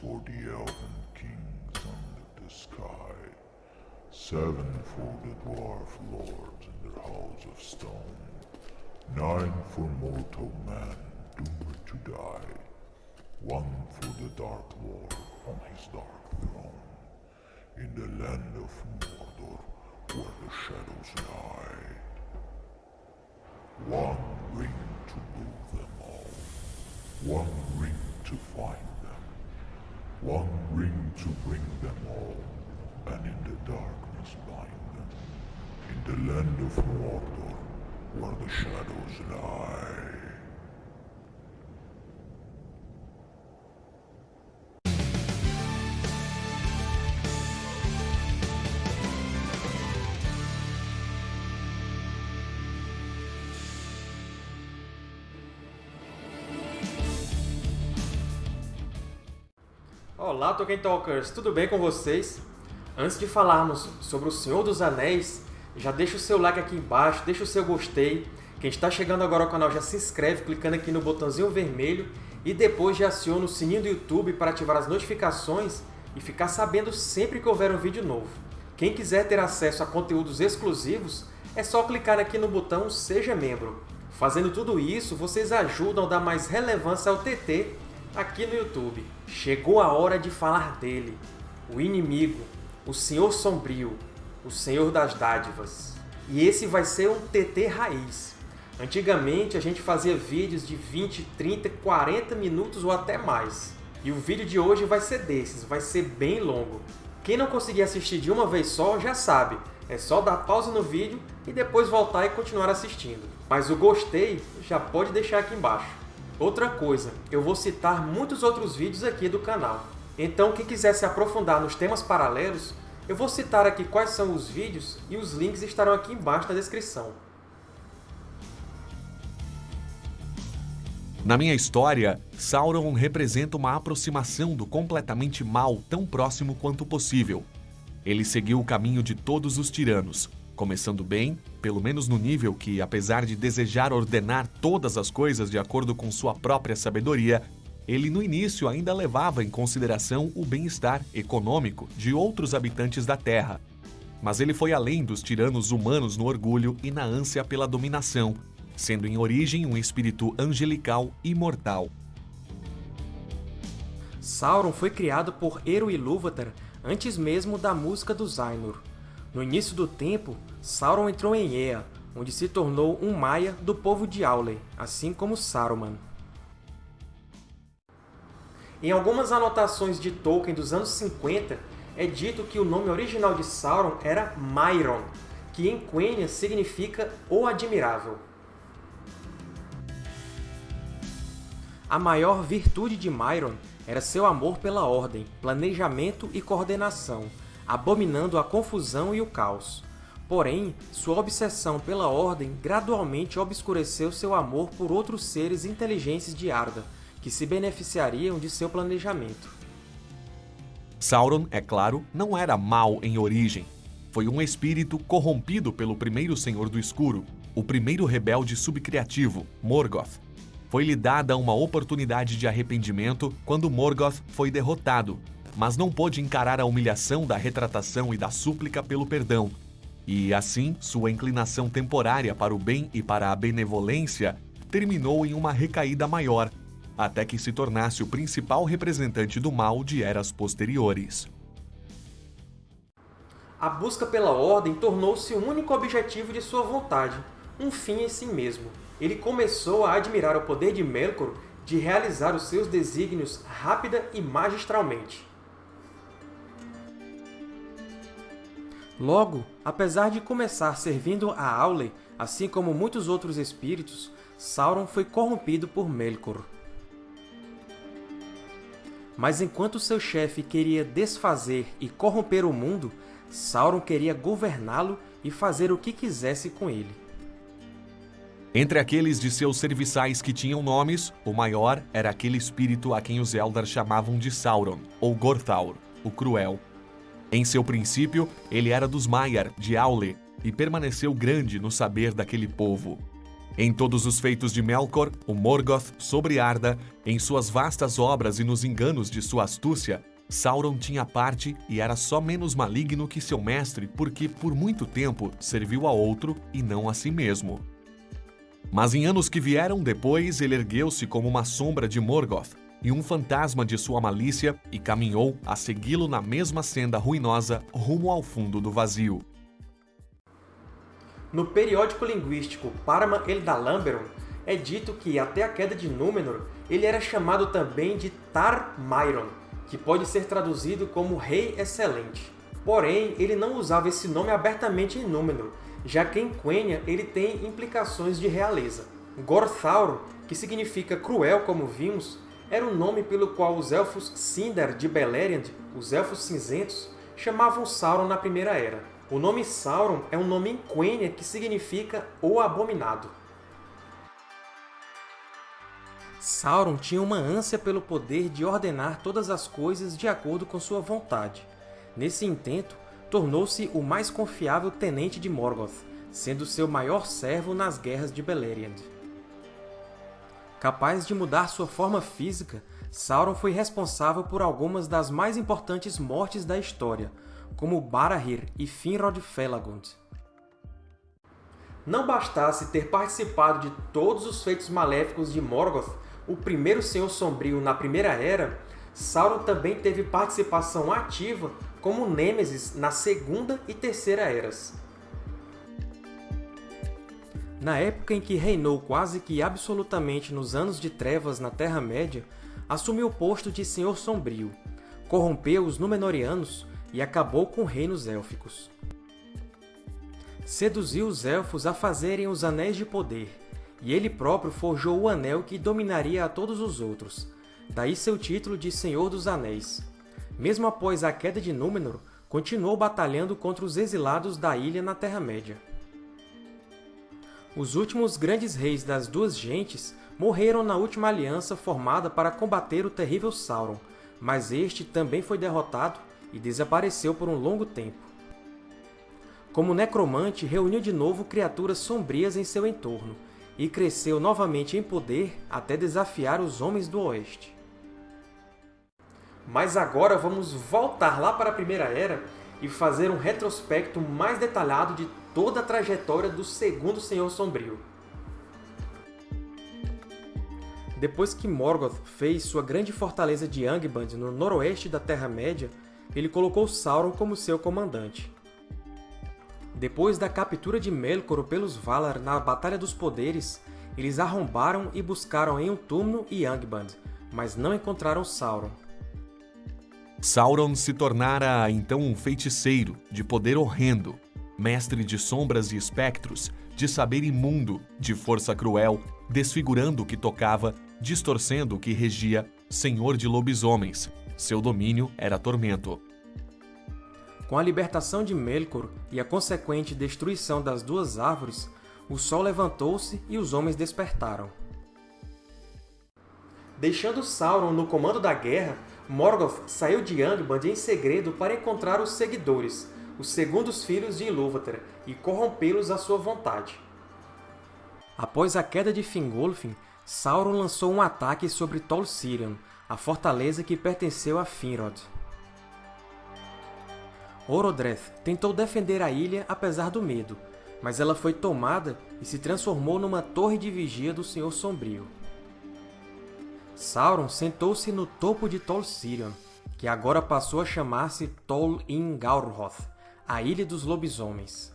for the elven kings under the sky, seven for the dwarf lords in their halls of stone, nine for mortal man doomed to die, one for the Dark Lord on his dark throne, in the land of Mordor where the shadows lie. One ring to rule them all, one ring to find one ring to bring them all, and in the darkness bind them, in the land of Mordor where the shadows lie. Olá, Tolkien Talkers! Tudo bem com vocês? Antes de falarmos sobre o Senhor dos Anéis, já deixa o seu like aqui embaixo, deixa o seu gostei. Quem está chegando agora ao canal já se inscreve clicando aqui no botãozinho vermelho e depois já aciona o sininho do YouTube para ativar as notificações e ficar sabendo sempre que houver um vídeo novo. Quem quiser ter acesso a conteúdos exclusivos, é só clicar aqui no botão Seja Membro. Fazendo tudo isso, vocês ajudam a dar mais relevância ao TT aqui no YouTube. Chegou a hora de falar dele, o inimigo, o Senhor Sombrio, o Senhor das Dádivas. E esse vai ser um TT raiz. Antigamente a gente fazia vídeos de 20, 30, 40 minutos ou até mais. E o vídeo de hoje vai ser desses, vai ser bem longo. Quem não conseguir assistir de uma vez só já sabe, é só dar pausa no vídeo e depois voltar e continuar assistindo. Mas o gostei já pode deixar aqui embaixo. Outra coisa, eu vou citar muitos outros vídeos aqui do canal. Então, quem quiser se aprofundar nos temas paralelos, eu vou citar aqui quais são os vídeos e os links estarão aqui embaixo na descrição. Na minha história, Sauron representa uma aproximação do completamente mal tão próximo quanto possível. Ele seguiu o caminho de todos os tiranos, começando bem, pelo menos no nível que, apesar de desejar ordenar todas as coisas de acordo com sua própria sabedoria, ele no início ainda levava em consideração o bem-estar econômico de outros habitantes da Terra. Mas ele foi além dos tiranos humanos no orgulho e na ânsia pela dominação, sendo em origem um espírito angelical imortal. Sauron foi criado por Eru Ilúvatar antes mesmo da música dos Ainur. No início do tempo, Sauron entrou em Ea, onde se tornou um Maia do povo de Aule, assim como Saruman. Em algumas anotações de Tolkien dos anos 50, é dito que o nome original de Sauron era Mairon, que em Quenya significa O Admirável. A maior virtude de Mairon era seu amor pela ordem, planejamento e coordenação, abominando a confusão e o caos. Porém, sua obsessão pela ordem gradualmente obscureceu seu amor por outros seres inteligentes de Arda, que se beneficiariam de seu planejamento. Sauron, é claro, não era mau em origem. Foi um espírito corrompido pelo primeiro Senhor do Escuro, o primeiro rebelde subcriativo, Morgoth, foi-lhe dada uma oportunidade de arrependimento quando Morgoth foi derrotado, mas não pôde encarar a humilhação da retratação e da súplica pelo perdão. E, assim, sua inclinação temporária para o bem e para a benevolência terminou em uma recaída maior, até que se tornasse o principal representante do mal de eras posteriores. A busca pela ordem tornou-se o único objetivo de sua vontade, um fim em si mesmo ele começou a admirar o poder de Melkor de realizar os seus desígnios rápida e magistralmente. Logo, apesar de começar servindo a Aule, assim como muitos outros espíritos, Sauron foi corrompido por Melkor. Mas enquanto seu chefe queria desfazer e corromper o mundo, Sauron queria governá-lo e fazer o que quisesse com ele. Entre aqueles de seus serviçais que tinham nomes, o maior era aquele espírito a quem os Eldar chamavam de Sauron, ou Gorthaur, o Cruel. Em seu princípio, ele era dos Maiar, de Aule, e permaneceu grande no saber daquele povo. Em todos os feitos de Melkor, o Morgoth sobre Arda, em suas vastas obras e nos enganos de sua astúcia, Sauron tinha parte e era só menos maligno que seu mestre porque, por muito tempo, serviu a outro e não a si mesmo. Mas em anos que vieram depois, ele ergueu-se como uma sombra de Morgoth e um fantasma de sua malícia e caminhou a segui-lo na mesma senda ruinosa rumo ao fundo do vazio. No periódico linguístico Parma Eldalamberon, é dito que, até a queda de Númenor, ele era chamado também de Tar Mairon, que pode ser traduzido como Rei Excelente. Porém, ele não usava esse nome abertamente em Númenor, já que em Quenya ele tem implicações de realeza. Gorthaur, que significa cruel como vimos, era o nome pelo qual os Elfos Sindar de Beleriand, os Elfos Cinzentos, chamavam Sauron na Primeira Era. O nome Sauron é um nome em Quenya que significa O Abominado. Sauron tinha uma ânsia pelo poder de ordenar todas as coisas de acordo com sua vontade. Nesse intento, tornou-se o mais confiável tenente de Morgoth, sendo seu maior servo nas guerras de Beleriand. Capaz de mudar sua forma física, Sauron foi responsável por algumas das mais importantes mortes da história, como Barahir e Finrod Felagund. Não bastasse ter participado de todos os feitos maléficos de Morgoth, o primeiro Senhor Sombrio na Primeira Era, Sauron também teve participação ativa como Nêmesis na Segunda e Terceira Eras. Na época em que reinou quase que absolutamente nos Anos de Trevas na Terra-média, assumiu o posto de Senhor Sombrio, corrompeu os Númenóreanos e acabou com reinos élficos. Seduziu os Elfos a fazerem os Anéis de Poder, e ele próprio forjou o Anel que dominaria a todos os outros, daí seu título de Senhor dos Anéis. Mesmo após a queda de Númenor, continuou batalhando contra os exilados da ilha na Terra-média. Os últimos grandes reis das duas gentes morreram na última aliança formada para combater o terrível Sauron, mas este também foi derrotado e desapareceu por um longo tempo. Como necromante, reuniu de novo criaturas sombrias em seu entorno, e cresceu novamente em poder até desafiar os Homens do Oeste. Mas agora vamos voltar lá para a Primeira Era e fazer um retrospecto mais detalhado de toda a trajetória do Segundo Senhor Sombrio. Depois que Morgoth fez sua grande fortaleza de Angband no noroeste da Terra-média, ele colocou Sauron como seu comandante. Depois da captura de Melkor pelos Valar na Batalha dos Poderes, eles arrombaram e buscaram em Utumno e Angband, mas não encontraram Sauron. Sauron se tornara então um feiticeiro, de poder horrendo, mestre de sombras e espectros, de saber imundo, de força cruel, desfigurando o que tocava, distorcendo o que regia, senhor de lobisomens. Seu domínio era tormento. Com a libertação de Melkor e a consequente destruição das duas árvores, o sol levantou-se e os homens despertaram. Deixando Sauron no comando da guerra, Morgoth saiu de Angband em segredo para encontrar os Seguidores, os segundos filhos de Ilúvatar, e corrompê-los à sua vontade. Após a queda de Fingolfin, Sauron lançou um ataque sobre Tol Sirion, a fortaleza que pertenceu a Finrod. Orodreth tentou defender a ilha apesar do medo, mas ela foi tomada e se transformou numa torre de vigia do Senhor Sombrio. Sauron sentou-se no topo de Tol Sirion, que agora passou a chamar-se Tol Ingauroth, a Ilha dos Lobisomens.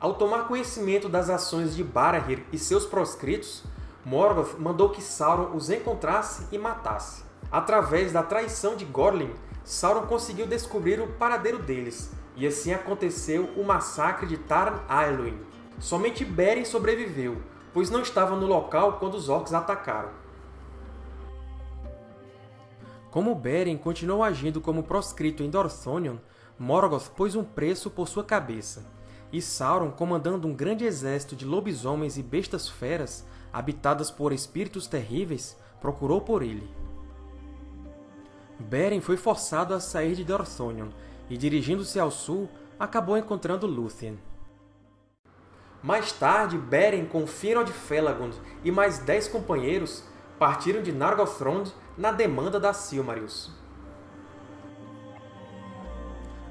Ao tomar conhecimento das ações de Barahir e seus proscritos, Morgoth mandou que Sauron os encontrasse e matasse. Através da traição de Gorlin, Sauron conseguiu descobrir o paradeiro deles, e assim aconteceu o massacre de Taran Aeluin. Somente Beren sobreviveu, pois não estava no local quando os Orcs atacaram. Como Beren continuou agindo como proscrito em Dorthonion, Morgoth pôs um preço por sua cabeça, e Sauron, comandando um grande exército de lobisomens e bestas feras, habitadas por espíritos terríveis, procurou por ele. Beren foi forçado a sair de Dorthonion e, dirigindo-se ao sul, acabou encontrando Lúthien. Mais tarde, Beren, com Finrod Felagund e mais dez companheiros, partiram de Nargothrond na demanda da Silmarils.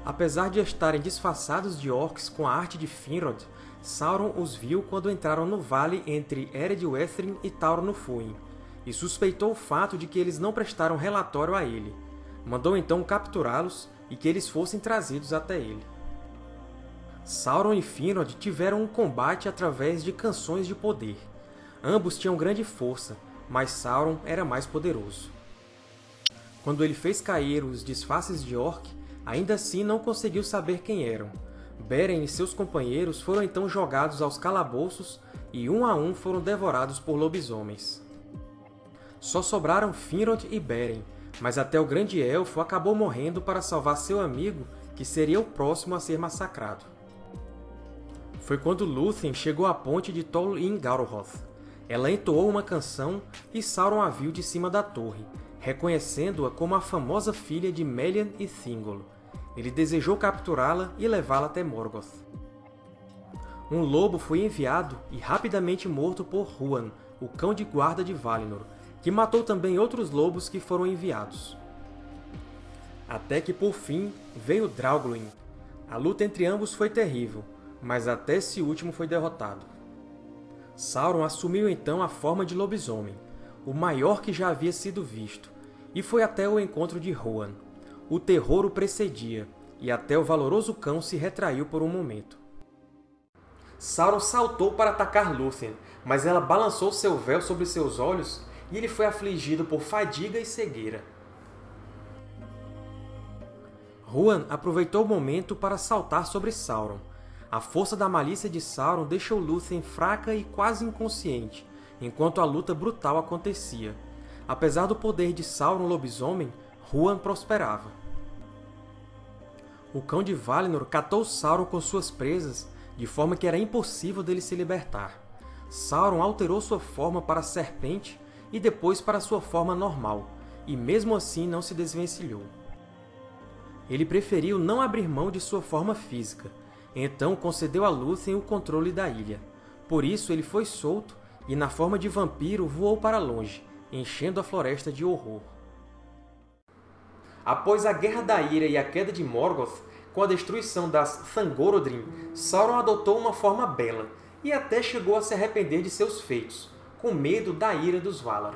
Apesar de estarem disfarçados de orcs com a arte de Finrod, Sauron os viu quando entraram no vale entre Ered Uethrin e Tauro no Fuin, e suspeitou o fato de que eles não prestaram relatório a ele. Mandou então capturá-los e que eles fossem trazidos até ele. Sauron e Finrod tiveram um combate através de canções de poder. Ambos tinham grande força, mas Sauron era mais poderoso. Quando ele fez cair os disfarces de Orc, ainda assim não conseguiu saber quem eram. Beren e seus companheiros foram então jogados aos calabouços e um a um foram devorados por lobisomens. Só sobraram Finrod e Beren, mas até o Grande Elfo acabou morrendo para salvar seu amigo, que seria o próximo a ser massacrado foi quando Lúthien chegou à ponte de Tol in Gauroth. Ela entoou uma canção e Sauron a viu de cima da torre, reconhecendo-a como a famosa filha de Melian e Thingol. Ele desejou capturá-la e levá-la até Morgoth. Um lobo foi enviado e rapidamente morto por Huan, o cão de guarda de Valinor, que matou também outros lobos que foram enviados. Até que, por fim, veio Draugluin. A luta entre ambos foi terrível, mas até esse último foi derrotado. Sauron assumiu então a forma de lobisomem, o maior que já havia sido visto, e foi até o encontro de Rohan. O terror o precedia, e até o valoroso cão se retraiu por um momento. Sauron saltou para atacar Lúthien, mas ela balançou seu véu sobre seus olhos e ele foi afligido por fadiga e cegueira. Huan aproveitou o momento para saltar sobre Sauron, a força da malícia de Sauron deixou Lúthien fraca e quase inconsciente, enquanto a luta brutal acontecia. Apesar do poder de Sauron lobisomem, Huan prosperava. O Cão de Valinor catou Sauron com suas presas, de forma que era impossível dele se libertar. Sauron alterou sua forma para serpente e depois para sua forma normal, e mesmo assim não se desvencilhou. Ele preferiu não abrir mão de sua forma física, então concedeu a Lúthien o controle da ilha. Por isso ele foi solto e, na forma de vampiro, voou para longe, enchendo a floresta de horror. Após a Guerra da Ira e a queda de Morgoth, com a destruição das Thangorodrim, Sauron adotou uma forma bela e até chegou a se arrepender de seus feitos, com medo da ira dos Valar.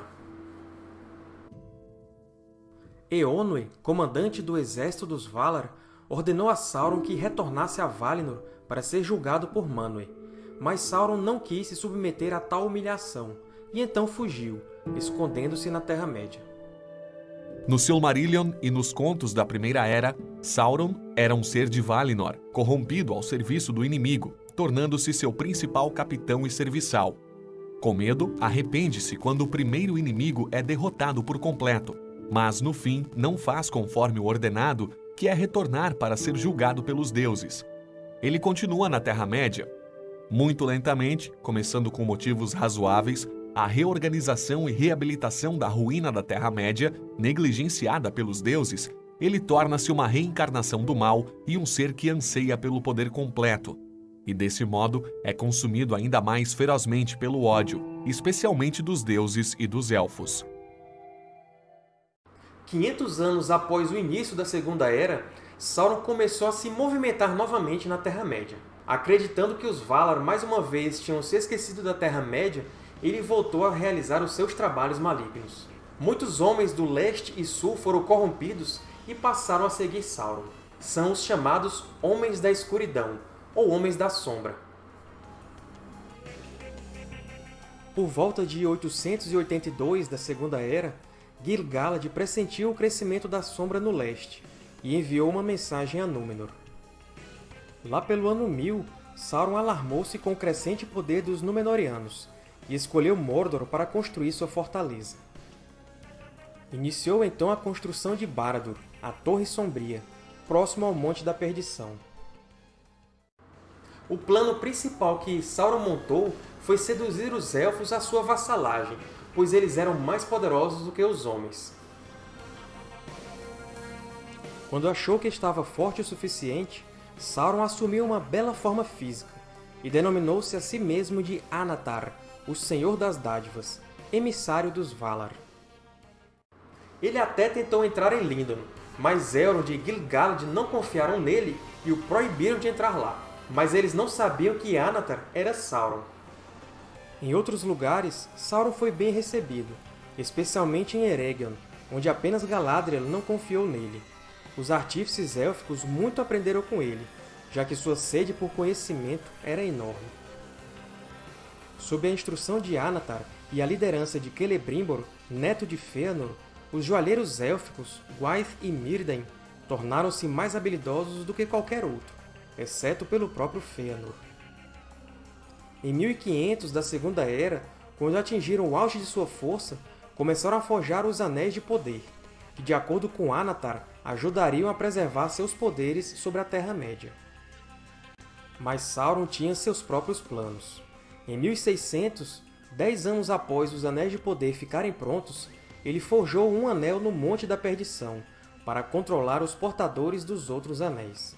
Eonwë, comandante do exército dos Valar, ordenou a Sauron que retornasse a Valinor para ser julgado por Manwë, mas Sauron não quis se submeter a tal humilhação, e então fugiu, escondendo-se na Terra-média. No Silmarillion e nos contos da Primeira Era, Sauron era um ser de Valinor, corrompido ao serviço do inimigo, tornando-se seu principal capitão e serviçal. Com medo, arrepende-se quando o primeiro inimigo é derrotado por completo, mas no fim não faz conforme o ordenado que é retornar para ser julgado pelos deuses. Ele continua na Terra-média. Muito lentamente, começando com motivos razoáveis, a reorganização e reabilitação da ruína da Terra-média, negligenciada pelos deuses, ele torna-se uma reencarnação do mal e um ser que anseia pelo poder completo. E desse modo é consumido ainda mais ferozmente pelo ódio, especialmente dos deuses e dos elfos. 500 anos após o início da Segunda Era, Sauron começou a se movimentar novamente na Terra-média. Acreditando que os Valar mais uma vez tinham se esquecido da Terra-média, ele voltou a realizar os seus trabalhos malignos. Muitos homens do leste e sul foram corrompidos e passaram a seguir Sauron. São os chamados Homens da Escuridão, ou Homens da Sombra. Por volta de 882 da Segunda Era, Gil-galad pressentiu o crescimento da Sombra no leste e enviou uma mensagem a Númenor. Lá pelo ano 1000, Sauron alarmou-se com o crescente poder dos Númenóreanos e escolheu Mordor para construir sua fortaleza. Iniciou então a construção de Barad-dûr, a Torre Sombria, próximo ao Monte da Perdição. O plano principal que Sauron montou foi seduzir os Elfos à sua vassalagem, pois eles eram mais poderosos do que os homens. Quando achou que estava forte o suficiente, Sauron assumiu uma bela forma física, e denominou-se a si mesmo de Anatar, o Senhor das Dádivas, emissário dos Valar. Ele até tentou entrar em Lindon, mas Elrond e Gil-galad não confiaram nele e o proibiram de entrar lá. Mas eles não sabiam que Anatar era Sauron. Em outros lugares, Sauron foi bem recebido, especialmente em Eregion, onde apenas Galadriel não confiou nele. Os artífices élficos muito aprenderam com ele, já que sua sede por conhecimento era enorme. Sob a instrução de Anatar e a liderança de Celebrimbor, neto de Fëanor, os joalheiros élficos, Gwaith e Mírdain, tornaram-se mais habilidosos do que qualquer outro, exceto pelo próprio Fëanor. Em 1500 da Segunda Era, quando atingiram o auge de sua força, começaram a forjar os Anéis de Poder, que, de acordo com Anatar, ajudariam a preservar seus poderes sobre a Terra-média. Mas Sauron tinha seus próprios planos. Em 1600, dez anos após os Anéis de Poder ficarem prontos, ele forjou um anel no Monte da Perdição, para controlar os portadores dos outros anéis.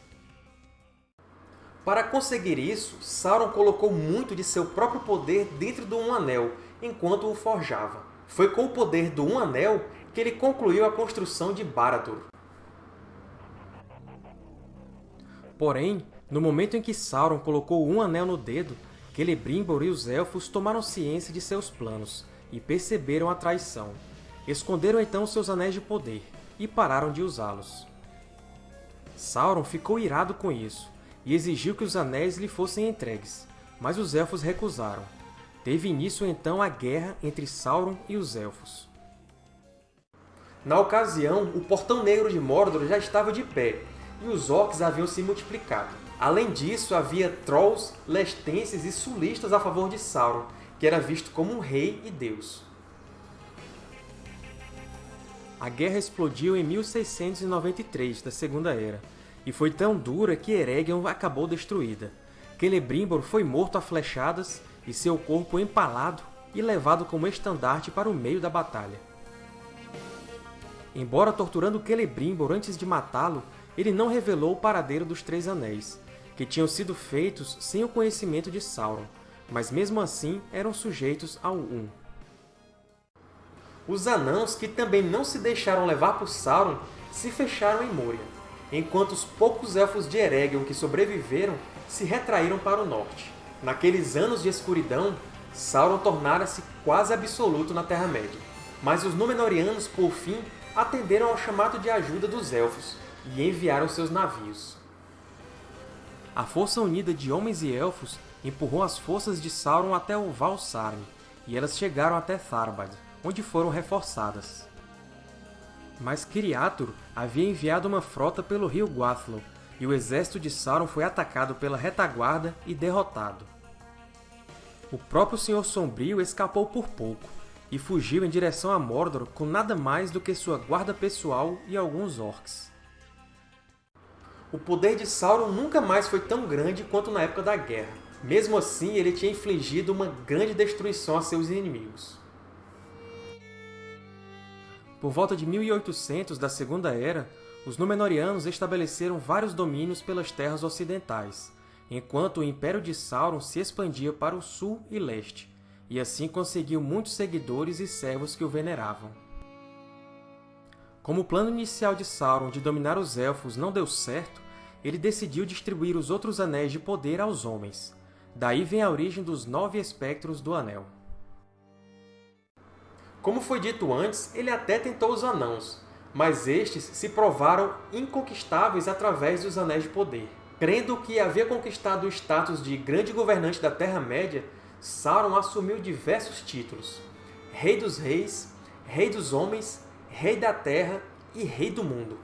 Para conseguir isso, Sauron colocou muito de seu próprio poder dentro do Um Anel, enquanto o forjava. Foi com o poder do Um Anel que ele concluiu a construção de Barad-dûr. Porém, no momento em que Sauron colocou um anel no dedo, Celebrimbor e os Elfos tomaram ciência de seus planos e perceberam a traição. Esconderam então seus anéis de poder e pararam de usá-los. Sauron ficou irado com isso e exigiu que os anéis lhe fossem entregues, mas os Elfos recusaram. Teve início então a guerra entre Sauron e os Elfos. Na ocasião, o Portão Negro de Mordor já estava de pé, e os Orcs haviam se multiplicado. Além disso, havia Trolls, Lestenses e Sulistas a favor de Sauron, que era visto como um rei e deus. A guerra explodiu em 1693 da Segunda Era, e foi tão dura que Eregion acabou destruída. Celebrimbor foi morto a flechadas e seu corpo empalado e levado como estandarte para o meio da batalha. Embora torturando Celebrimbor antes de matá-lo, ele não revelou o paradeiro dos Três Anéis, que tinham sido feitos sem o conhecimento de Sauron, mas mesmo assim eram sujeitos ao Um. Os Anãos, que também não se deixaram levar por Sauron, se fecharam em Moria, enquanto os poucos Elfos de Eregion que sobreviveram se retraíram para o norte. Naqueles anos de escuridão, Sauron tornara-se quase absoluto na Terra-média, mas os Númenóreanos, por fim, atenderam ao chamado de ajuda dos Elfos e enviaram seus navios. A força unida de homens e elfos empurrou as forças de Sauron até o Val Sarn, e elas chegaram até Tharbad, onde foram reforçadas. Mas Kiriatur havia enviado uma frota pelo rio Guathlo, e o exército de Sauron foi atacado pela retaguarda e derrotado. O próprio Senhor Sombrio escapou por pouco, e fugiu em direção a Mordor com nada mais do que sua guarda pessoal e alguns orcs. O poder de Sauron nunca mais foi tão grande quanto na época da Guerra. Mesmo assim, ele tinha infligido uma grande destruição a seus inimigos. Por volta de 1800 da Segunda Era, os Númenóreanos estabeleceram vários domínios pelas terras ocidentais, enquanto o Império de Sauron se expandia para o sul e leste, e assim conseguiu muitos seguidores e servos que o veneravam. Como o plano inicial de Sauron de dominar os Elfos não deu certo, ele decidiu distribuir os outros Anéis de Poder aos homens. Daí vem a origem dos Nove Espectros do Anel. Como foi dito antes, ele até tentou os Anãos, mas estes se provaram inconquistáveis através dos Anéis de Poder. Crendo que havia conquistado o status de grande governante da Terra-média, Sauron assumiu diversos títulos. Rei dos Reis, Rei dos Homens, Rei da Terra e Rei do Mundo.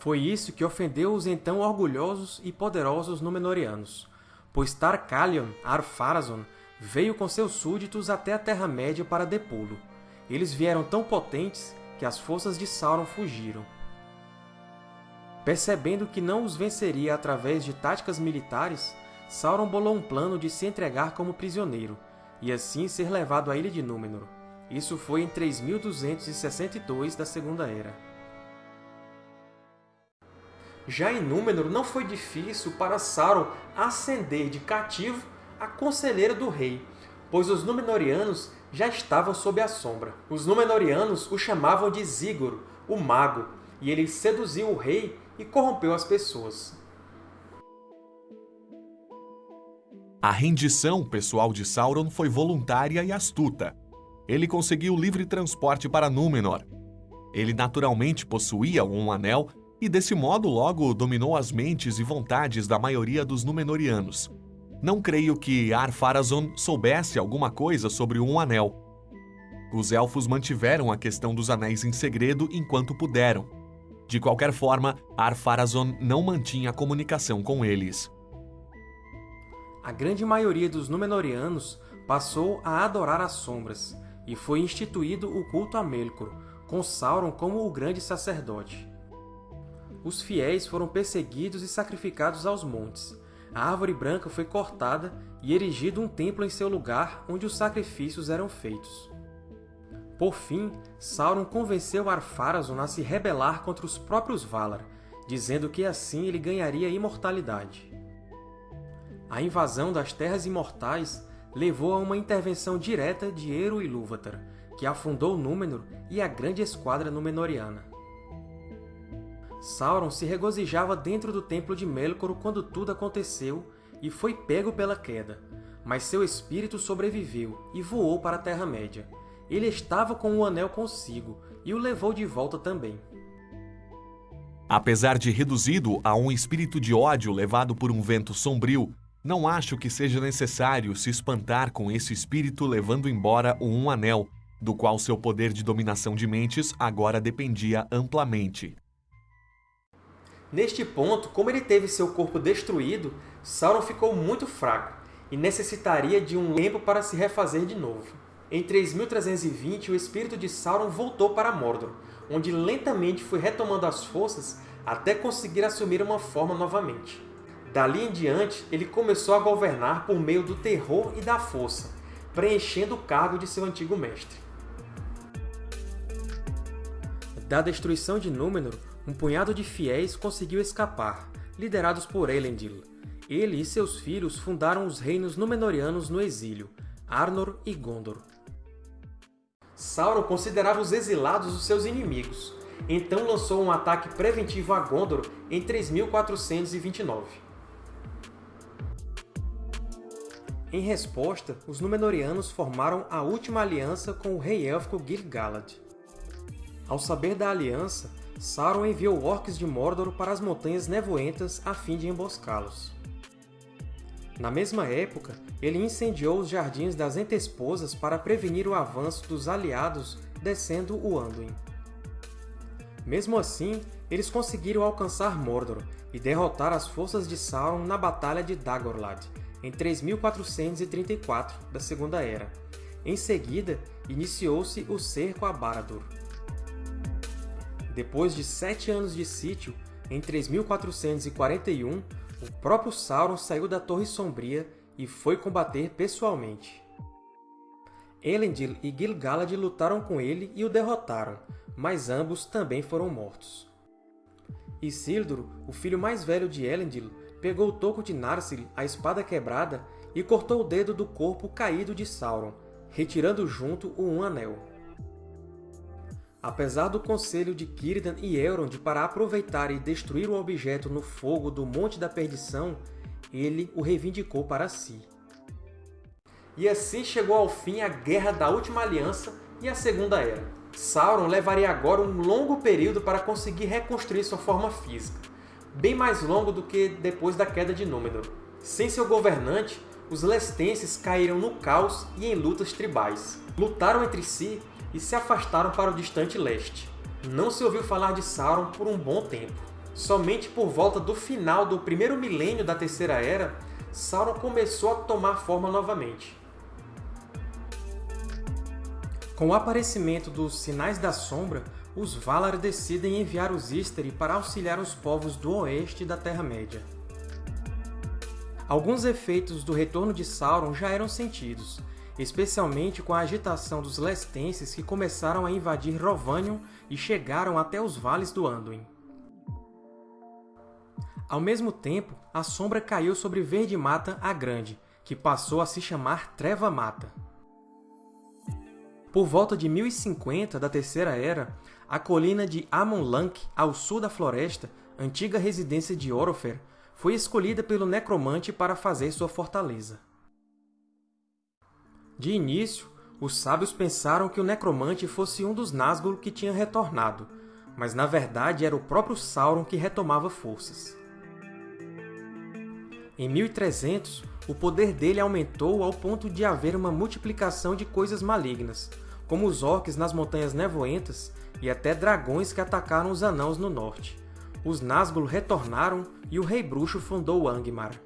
Foi isso que ofendeu os então orgulhosos e poderosos Númenóreanos, pois Tar-Kalion, Ar-Pharazôn, veio com seus súditos até a Terra-média para depô-lo. Eles vieram tão potentes que as forças de Sauron fugiram. Percebendo que não os venceria através de táticas militares, Sauron bolou um plano de se entregar como prisioneiro, e assim ser levado à Ilha de Númenor. Isso foi em 3262 da Segunda Era. Já em Númenor, não foi difícil para Sauron ascender de cativo a conselheiro do rei, pois os Númenóreanos já estavam sob a sombra. Os Númenóreanos o chamavam de Zigor, o Mago, e ele seduziu o rei e corrompeu as pessoas. A rendição pessoal de Sauron foi voluntária e astuta. Ele conseguiu livre transporte para Númenor. Ele naturalmente possuía um anel e desse modo logo dominou as mentes e vontades da maioria dos Númenóreanos. Não creio que Ar-Pharazôn soubesse alguma coisa sobre um anel. Os Elfos mantiveram a questão dos anéis em segredo enquanto puderam. De qualquer forma, Ar-Pharazôn não mantinha comunicação com eles. A grande maioria dos Númenóreanos passou a adorar as sombras, e foi instituído o culto a Melkor, com Sauron como o grande sacerdote os fiéis foram perseguidos e sacrificados aos montes. A árvore branca foi cortada e erigido um templo em seu lugar onde os sacrifícios eram feitos. Por fim, Sauron convenceu Ar-Pharazôn a se rebelar contra os próprios Valar, dizendo que assim ele ganharia imortalidade. A invasão das Terras Imortais levou a uma intervenção direta de Eru Ilúvatar, que afundou Númenor e a grande esquadra Númenoriana. Sauron se regozijava dentro do Templo de Melkor quando tudo aconteceu e foi pego pela queda, mas seu espírito sobreviveu e voou para a Terra-média. Ele estava com o Anel consigo e o levou de volta também. Apesar de reduzido a um espírito de ódio levado por um vento sombrio, não acho que seja necessário se espantar com esse espírito levando embora o Um Anel, do qual seu poder de dominação de mentes agora dependia amplamente. Neste ponto, como ele teve seu corpo destruído, Sauron ficou muito fraco e necessitaria de um tempo para se refazer de novo. Em 3320, o espírito de Sauron voltou para Mordor, onde lentamente foi retomando as forças até conseguir assumir uma forma novamente. Dali em diante, ele começou a governar por meio do terror e da força, preenchendo o cargo de seu antigo mestre. Da destruição de Númenor, um punhado de fiéis conseguiu escapar, liderados por Elendil. Ele e seus filhos fundaram os reinos Númenóreanos no exílio, Arnor e Gondor. Sauron considerava os exilados os seus inimigos, então lançou um ataque preventivo a Gondor em 3429. Em resposta, os Númenóreanos formaram a última aliança com o rei élfico Gil-galad. Ao saber da aliança, Sauron enviou orcs de Mordor para as Montanhas Nevoentas a fim de emboscá-los. Na mesma época, ele incendiou os Jardins das Entesposas para prevenir o avanço dos aliados descendo o Anduin. Mesmo assim, eles conseguiram alcançar Mordor e derrotar as forças de Sauron na Batalha de Dagorlad, em 3434 da Segunda Era. Em seguida, iniciou-se o cerco a Barad-dûr. Depois de sete anos de sítio, em 3441, o próprio Sauron saiu da Torre Sombria e foi combater pessoalmente. Elendil e Gil-galad lutaram com ele e o derrotaram, mas ambos também foram mortos. Isildur, o filho mais velho de Elendil, pegou o toco de Narsil, a espada quebrada, e cortou o dedo do corpo caído de Sauron, retirando junto o Um Anel. Apesar do conselho de Círdan e Elrond para aproveitar e destruir o objeto no fogo do Monte da Perdição, ele o reivindicou para si. E assim chegou ao fim a Guerra da Última Aliança e a Segunda Era. Sauron levaria agora um longo período para conseguir reconstruir sua forma física, bem mais longo do que depois da queda de Númenor. Sem seu governante, os Lestenses caíram no caos e em lutas tribais. Lutaram entre si e se afastaram para o distante leste. Não se ouviu falar de Sauron por um bom tempo. Somente por volta do final do primeiro milênio da Terceira Era, Sauron começou a tomar forma novamente. Com o aparecimento dos Sinais da Sombra, os Valar decidem enviar os Istari para auxiliar os povos do oeste da Terra-média. Alguns efeitos do retorno de Sauron já eram sentidos, especialmente com a agitação dos lestenses que começaram a invadir Rovanion e chegaram até os vales do Anduin. Ao mesmo tempo, a sombra caiu sobre Verde Mata a Grande, que passou a se chamar Treva Mata. Por volta de 1050 da Terceira Era, a colina de Amon Lank, ao sul da floresta, antiga residência de Orofer, foi escolhida pelo necromante para fazer sua fortaleza. De início, os sábios pensaram que o necromante fosse um dos Nazgûl que tinha retornado, mas na verdade era o próprio Sauron que retomava forças. Em 1300, o poder dele aumentou ao ponto de haver uma multiplicação de coisas malignas, como os orcs nas Montanhas Nevoentas e até dragões que atacaram os Anãos no norte. Os Nazgûl retornaram e o Rei Bruxo fundou Angmar.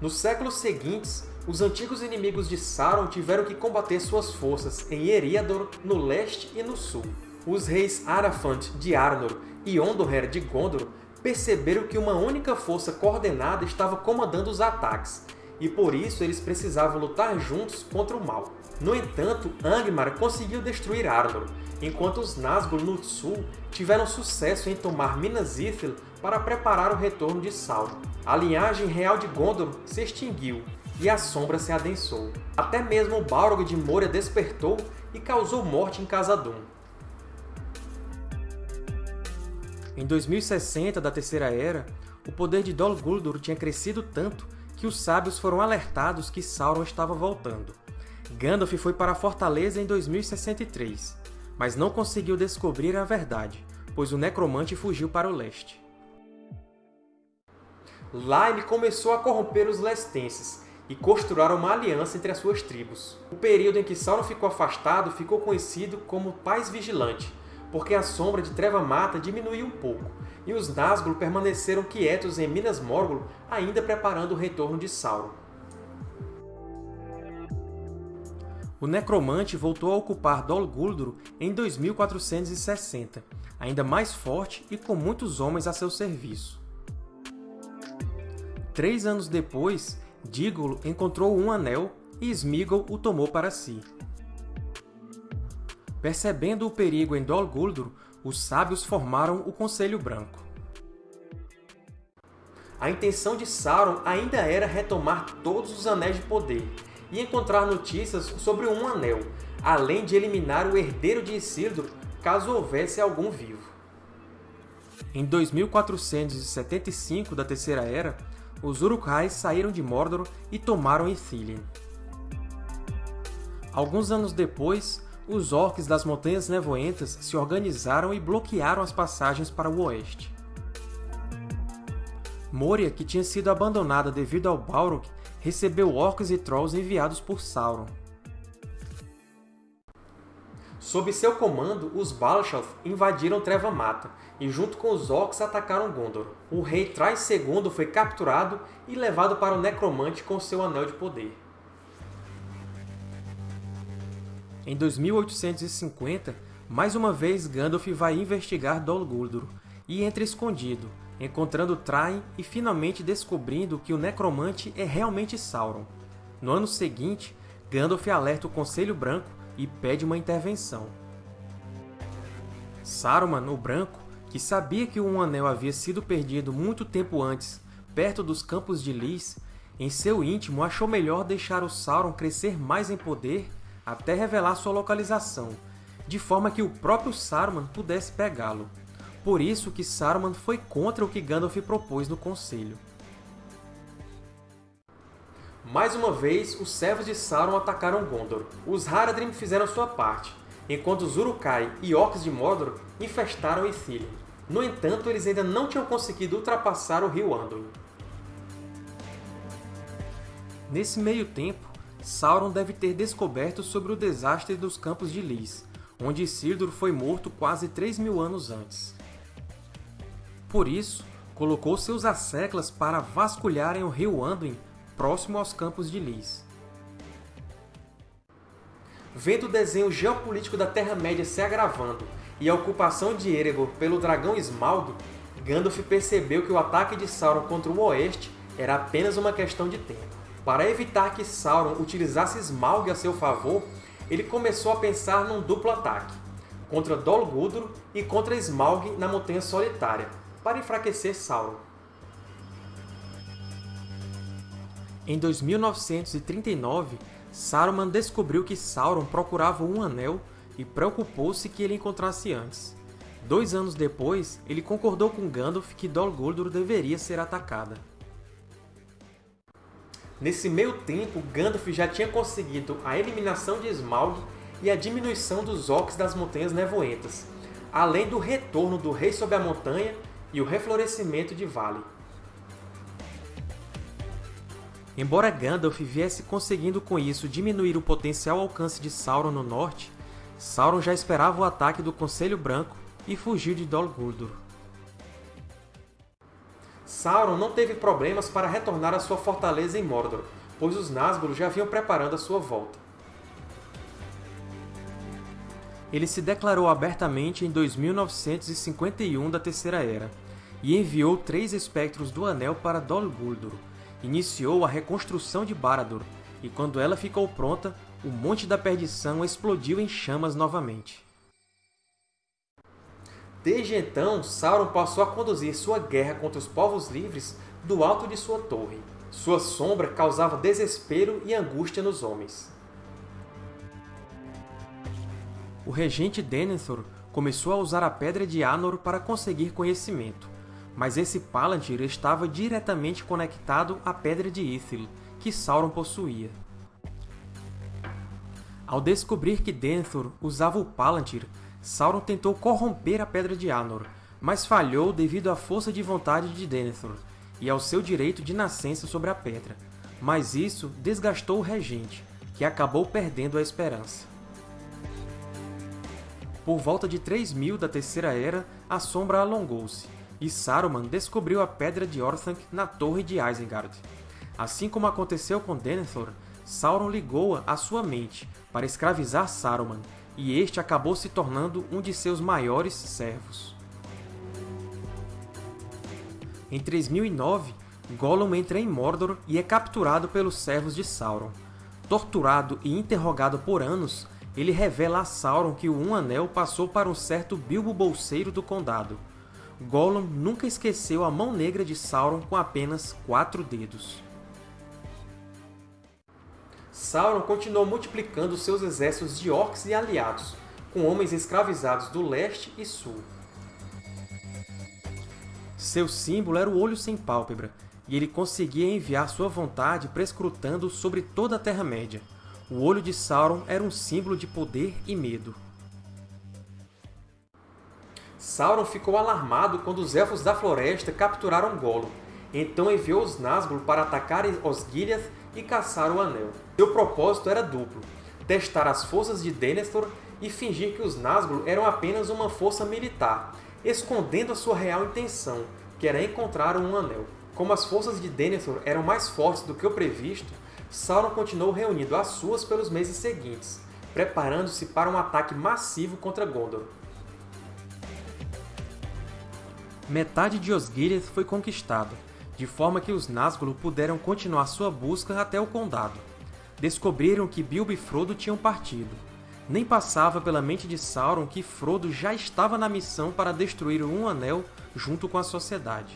Nos séculos seguintes, os antigos inimigos de Sauron tiveram que combater suas forças em Eriador, no leste e no sul. Os reis Arafant de Arnor e Ondoher de Gondor perceberam que uma única força coordenada estava comandando os ataques, e por isso eles precisavam lutar juntos contra o mal. No entanto, Angmar conseguiu destruir Arnor, enquanto os Nazgûl no sul tiveram sucesso em tomar Minas Ithil para preparar o retorno de Sauron. A linhagem real de Gondor se extinguiu e a sombra se adensou. Até mesmo o Balrog de Moria despertou e causou morte em Khazad-dûm. Em 2060 da Terceira Era, o poder de Dol Guldur tinha crescido tanto que os sábios foram alertados que Sauron estava voltando. Gandalf foi para a fortaleza em 2063, mas não conseguiu descobrir a verdade, pois o Necromante fugiu para o leste. Lá ele começou a corromper os lestenses e costuraram uma aliança entre as suas tribos. O período em que Sauron ficou afastado ficou conhecido como Paz Vigilante, porque a sombra de Treva Mata diminuiu um pouco, e os Nazgûl permaneceram quietos em Minas Morgul, ainda preparando o retorno de Sauron. O Necromante voltou a ocupar Dol Guldur em 2460, ainda mais forte e com muitos homens a seu serviço. Três anos depois, Dígolo encontrou um anel e Sméagol o tomou para si. Percebendo o perigo em Dol Guldur, os sábios formaram o Conselho Branco. A intenção de Sauron ainda era retomar todos os Anéis de Poder e encontrar notícias sobre um Anel, além de eliminar o herdeiro de Isildur caso houvesse algum vivo. Em 2475 da Terceira Era, os Uruk-hais saíram de Mordor e tomaram Ithilien. Alguns anos depois, os Orcs das Montanhas Nevoentas se organizaram e bloquearam as passagens para o oeste. Moria, que tinha sido abandonada devido ao Balrog, recebeu Orcs e Trolls enviados por Sauron. Sob seu comando, os Balshath invadiram Treva Mata e, junto com os Orcs, atacaram Gondor. O rei Thrais II foi capturado e levado para o Necromante com seu Anel de Poder. Em 2850, mais uma vez Gandalf vai investigar Dol Guldur e entra escondido, encontrando Thrain e finalmente descobrindo que o Necromante é realmente Sauron. No ano seguinte, Gandalf alerta o Conselho Branco e pede uma intervenção. Saruman, o Branco, que sabia que um anel havia sido perdido muito tempo antes, perto dos Campos de Lys, em seu íntimo achou melhor deixar o Sauron crescer mais em poder até revelar sua localização, de forma que o próprio Saruman pudesse pegá-lo. Por isso que Saruman foi contra o que Gandalf propôs no Conselho. Mais uma vez, os servos de Sauron atacaram Gondor. Os Haradrim fizeram sua parte, enquanto os Uruk-hai e Orcs de Mordor infestaram Ithilien. No entanto, eles ainda não tinham conseguido ultrapassar o rio Anduin. Nesse meio tempo, Sauron deve ter descoberto sobre o desastre dos Campos de Lys, onde Isildur foi morto quase 3 mil anos antes. Por isso, colocou seus asseclas para vasculharem o rio Anduin próximo aos Campos de Lys. Vendo o desenho geopolítico da Terra-média se agravando e a ocupação de Erebor pelo dragão Smaug, Gandalf percebeu que o ataque de Sauron contra o Oeste era apenas uma questão de tempo. Para evitar que Sauron utilizasse Smaug a seu favor, ele começou a pensar num duplo ataque, contra Dol Guldur e contra Smaug na Montanha Solitária. para enfraquecer Sauron. Em 2939, Saruman descobriu que Sauron procurava um anel e preocupou-se que ele encontrasse antes. Dois anos depois, ele concordou com Gandalf que Dol Guldur deveria ser atacada. Nesse meio tempo, Gandalf já tinha conseguido a eliminação de Smaug e a diminuição dos orcs das Montanhas Nevoentas, além do retorno do Rei sob a Montanha e o reflorescimento de Vale. Embora Gandalf viesse conseguindo com isso diminuir o potencial alcance de Sauron no norte, Sauron já esperava o ataque do Conselho Branco e fugiu de Dol Guldur. Sauron não teve problemas para retornar à sua fortaleza em Mordor, pois os Nazgûl já vinham preparando a sua volta. Ele se declarou abertamente em 2951 da Terceira Era, e enviou três espectros do Anel para Dol Guldur. Iniciou a reconstrução de Barad-dûr, e quando ela ficou pronta, o Monte da Perdição explodiu em chamas novamente. Desde então, Sauron passou a conduzir sua guerra contra os povos livres do alto de sua torre. Sua sombra causava desespero e angústia nos homens. O regente Denethor começou a usar a Pedra de Anor para conseguir conhecimento, mas esse Palantir estava diretamente conectado à Pedra de Ithil, que Sauron possuía. Ao descobrir que Denethor usava o Palantir, Sauron tentou corromper a Pedra de Anor, mas falhou devido à força de vontade de Denethor e ao seu direito de nascença sobre a pedra. Mas isso desgastou o regente, que acabou perdendo a esperança. Por volta de 3000 da Terceira Era, a sombra alongou-se, e Saruman descobriu a Pedra de Orthanc na Torre de Isengard. Assim como aconteceu com Denethor, Sauron ligou-a à sua mente para escravizar Saruman, e este acabou se tornando um de seus maiores servos. Em 3009, Gollum entra em Mordor e é capturado pelos servos de Sauron. Torturado e interrogado por anos, ele revela a Sauron que o Um Anel passou para um certo Bilbo Bolseiro do Condado. Gollum nunca esqueceu a mão negra de Sauron com apenas quatro dedos. Sauron continuou multiplicando seus exércitos de orcs e aliados, com homens escravizados do leste e sul. Seu símbolo era o Olho Sem Pálpebra, e ele conseguia enviar sua vontade prescrutando sobre toda a Terra-média. O Olho de Sauron era um símbolo de poder e medo. Sauron ficou alarmado quando os Elfos da Floresta capturaram Gollum, então enviou os Nazgûl para atacar Osgiliath e caçar o Anel. Seu propósito era duplo, testar as forças de Denethor e fingir que os Nazgûl eram apenas uma força militar, escondendo a sua real intenção, que era encontrar um Anel. Como as forças de Denethor eram mais fortes do que o previsto, Sauron continuou reunindo as suas pelos meses seguintes, preparando-se para um ataque massivo contra Gondor. Metade de Osgiliath foi conquistada, de forma que os Nazgûl puderam continuar sua busca até o Condado. Descobriram que Bilbo e Frodo tinham partido. Nem passava pela mente de Sauron que Frodo já estava na missão para destruir Um Anel junto com a Sociedade.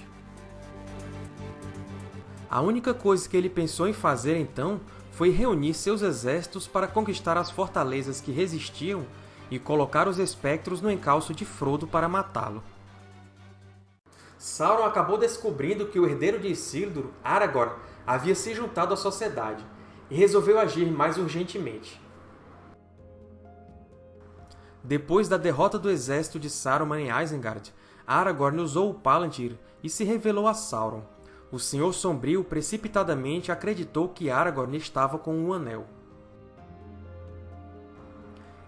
A única coisa que ele pensou em fazer então foi reunir seus exércitos para conquistar as fortalezas que resistiam e colocar os espectros no encalço de Frodo para matá-lo. Sauron acabou descobrindo que o herdeiro de Isildur, Aragorn, havia se juntado à Sociedade, e resolveu agir mais urgentemente. Depois da derrota do exército de Saruman em Isengard, Aragorn usou o Palantir e se revelou a Sauron. O Senhor Sombrio precipitadamente acreditou que Aragorn estava com um anel.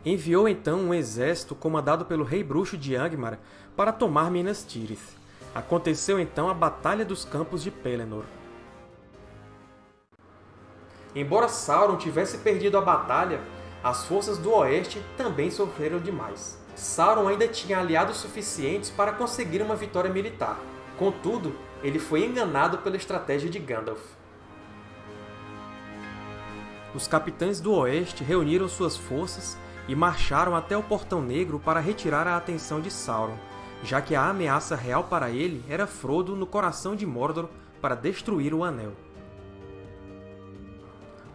Enviou então um exército comandado pelo Rei Bruxo de Angmar para tomar Minas Tirith. Aconteceu então a Batalha dos Campos de Pelennor. Embora Sauron tivesse perdido a batalha, as forças do Oeste também sofreram demais. Sauron ainda tinha aliados suficientes para conseguir uma vitória militar. Contudo, ele foi enganado pela estratégia de Gandalf. Os capitães do Oeste reuniram suas forças e marcharam até o Portão Negro para retirar a atenção de Sauron, já que a ameaça real para ele era Frodo no coração de Mordor para destruir o Anel.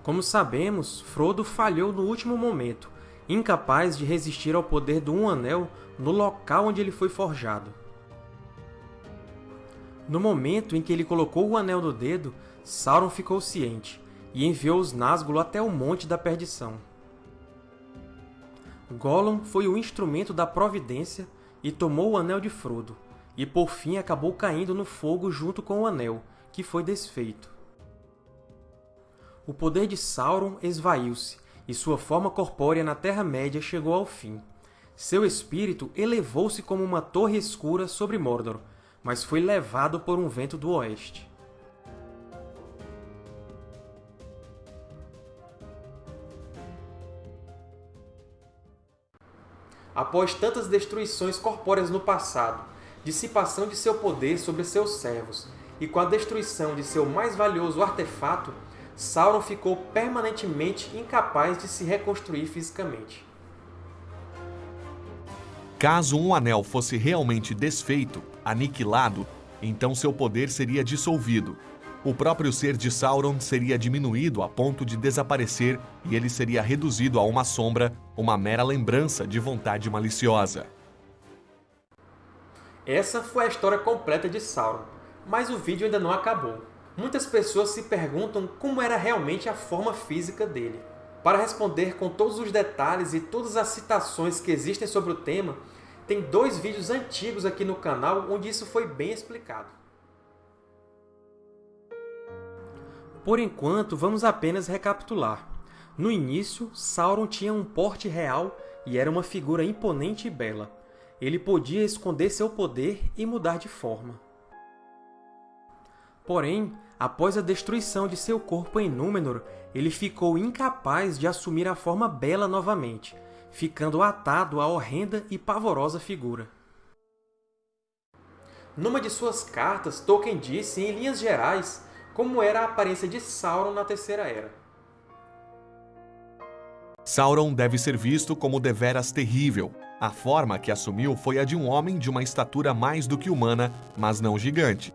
Como sabemos, Frodo falhou no último momento, incapaz de resistir ao poder do Um Anel no local onde ele foi forjado. No momento em que ele colocou o Anel no dedo, Sauron ficou ciente e enviou os Nazgûl até o Monte da Perdição. Gollum foi o instrumento da providência e tomou o Anel de Frodo, e por fim acabou caindo no fogo junto com o Anel, que foi desfeito. O poder de Sauron esvaiu-se, e sua forma corpórea na Terra-média chegou ao fim. Seu espírito elevou-se como uma torre escura sobre Mordor, mas foi levado por um vento do oeste. Após tantas destruições corpóreas no passado, dissipação de seu poder sobre seus servos, e com a destruição de seu mais valioso artefato, Sauron ficou permanentemente incapaz de se reconstruir fisicamente. Caso um anel fosse realmente desfeito, aniquilado, então seu poder seria dissolvido. O próprio ser de Sauron seria diminuído a ponto de desaparecer e ele seria reduzido a uma sombra, uma mera lembrança de vontade maliciosa. Essa foi a história completa de Sauron, mas o vídeo ainda não acabou. Muitas pessoas se perguntam como era realmente a forma física dele. Para responder com todos os detalhes e todas as citações que existem sobre o tema, tem dois vídeos antigos aqui no canal onde isso foi bem explicado. Por enquanto, vamos apenas recapitular. No início, Sauron tinha um porte real e era uma figura imponente e bela. Ele podia esconder seu poder e mudar de forma. Porém, após a destruição de seu corpo em Númenor, ele ficou incapaz de assumir a forma bela novamente, ficando atado à horrenda e pavorosa figura. Numa de suas cartas, Tolkien disse, em linhas gerais, como era a aparência de Sauron na Terceira Era. Sauron deve ser visto como deveras terrível. A forma que assumiu foi a de um homem de uma estatura mais do que humana, mas não gigante.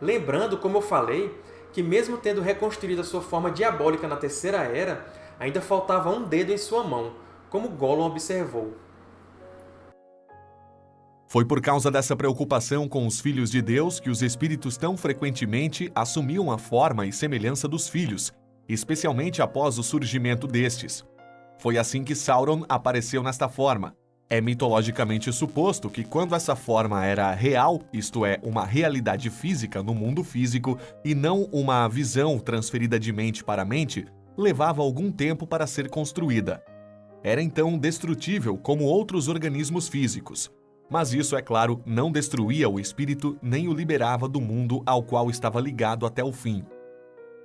Lembrando, como eu falei, que mesmo tendo reconstruído a sua forma diabólica na Terceira Era, ainda faltava um dedo em sua mão, como Gollum observou. Foi por causa dessa preocupação com os filhos de Deus que os espíritos tão frequentemente assumiam a forma e semelhança dos filhos, especialmente após o surgimento destes. Foi assim que Sauron apareceu nesta forma, é mitologicamente suposto que quando essa forma era real, isto é, uma realidade física no mundo físico e não uma visão transferida de mente para mente, levava algum tempo para ser construída. Era então destrutível como outros organismos físicos. Mas isso, é claro, não destruía o espírito nem o liberava do mundo ao qual estava ligado até o fim.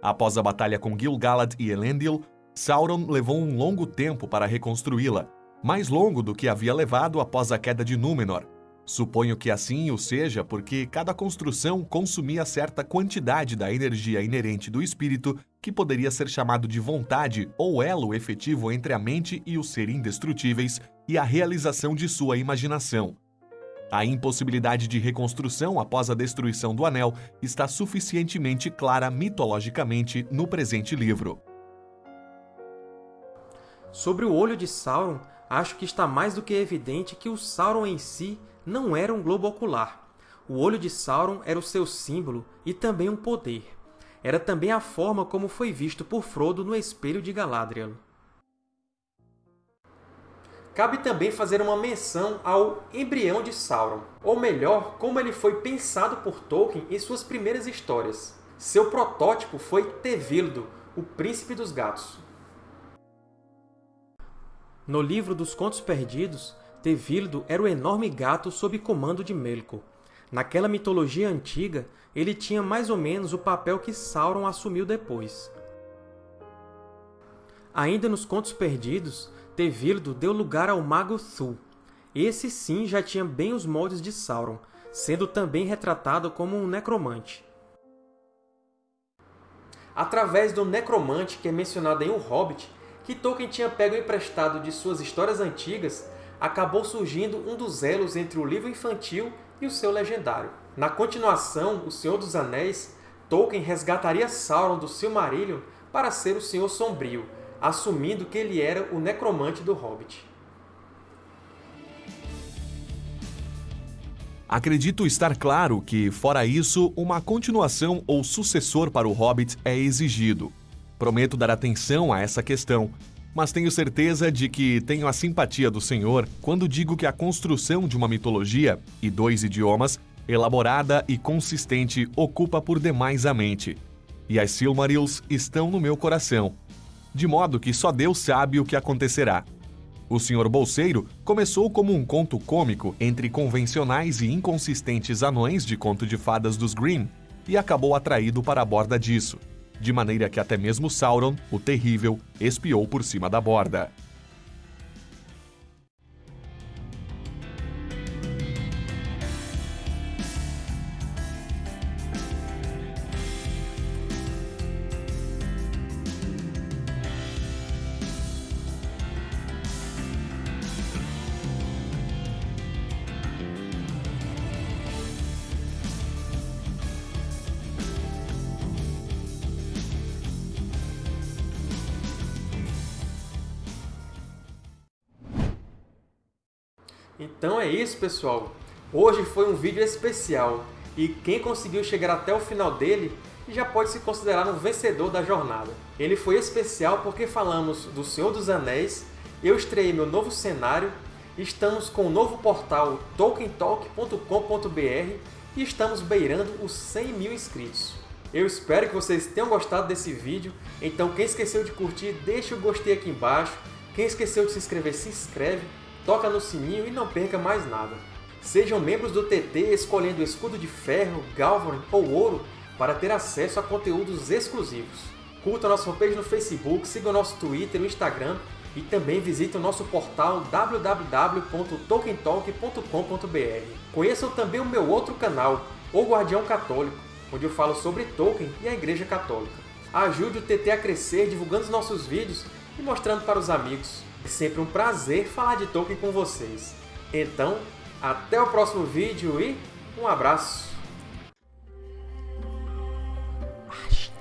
Após a batalha com Gil-galad e Elendil, Sauron levou um longo tempo para reconstruí-la, mais longo do que havia levado após a queda de Númenor. Suponho que assim o seja porque cada construção consumia certa quantidade da energia inerente do espírito, que poderia ser chamado de vontade ou elo efetivo entre a mente e o ser indestrutíveis e a realização de sua imaginação. A impossibilidade de reconstrução após a destruição do Anel está suficientemente clara mitologicamente no presente livro. Sobre o olho de Sauron, acho que está mais do que evidente que o Sauron em si não era um globo ocular. O olho de Sauron era o seu símbolo e também um poder. Era também a forma como foi visto por Frodo no Espelho de Galadriel. Cabe também fazer uma menção ao embrião de Sauron, ou melhor, como ele foi pensado por Tolkien em suas primeiras histórias. Seu protótipo foi Tevildo, o Príncipe dos Gatos. No livro dos Contos Perdidos, Tevildo era o enorme gato sob comando de Melkor. Naquela mitologia antiga, ele tinha mais ou menos o papel que Sauron assumiu depois. Ainda nos Contos Perdidos, Tevildo deu lugar ao Mago Thul. Esse sim já tinha bem os moldes de Sauron, sendo também retratado como um necromante. Através do necromante que é mencionado em O Hobbit, que Tolkien tinha pego emprestado de suas histórias antigas, acabou surgindo um dos elos entre o livro infantil e o seu legendário. Na continuação, O Senhor dos Anéis, Tolkien resgataria Sauron do Silmarillion para ser o Senhor Sombrio, assumindo que ele era o necromante do Hobbit. Acredito estar claro que, fora isso, uma continuação ou sucessor para o Hobbit é exigido. Prometo dar atenção a essa questão, mas tenho certeza de que tenho a simpatia do Senhor quando digo que a construção de uma mitologia e dois idiomas, elaborada e consistente, ocupa por demais a mente. E as Silmarils estão no meu coração. De modo que só Deus sabe o que acontecerá. O Sr. Bolseiro começou como um conto cômico entre convencionais e inconsistentes anões de conto de fadas dos Grimm e acabou atraído para a borda disso, de maneira que até mesmo Sauron, o Terrível, espiou por cima da borda. É isso, pessoal! Hoje foi um vídeo especial, e quem conseguiu chegar até o final dele já pode se considerar um vencedor da jornada. Ele foi especial porque falamos do Senhor dos Anéis, eu estreiei meu novo cenário, estamos com o novo portal tolkientalk.com.br e estamos beirando os 100 mil inscritos. Eu espero que vocês tenham gostado desse vídeo, então quem esqueceu de curtir, deixa o gostei aqui embaixo, quem esqueceu de se inscrever, se inscreve, toca no sininho e não perca mais nada. Sejam membros do TT escolhendo escudo de ferro, Galvorin ou ouro para ter acesso a conteúdos exclusivos. Curta nossa fanpage no Facebook, siga o nosso Twitter e Instagram e também visite o nosso portal www.tolkientalk.com.br. Conheçam também o meu outro canal, O Guardião Católico, onde eu falo sobre Tolkien e a Igreja Católica. Ajude o TT a crescer divulgando os nossos vídeos e mostrando para os amigos. É sempre um prazer falar de Tolkien com vocês. Então, até o próximo vídeo e um abraço! Oj,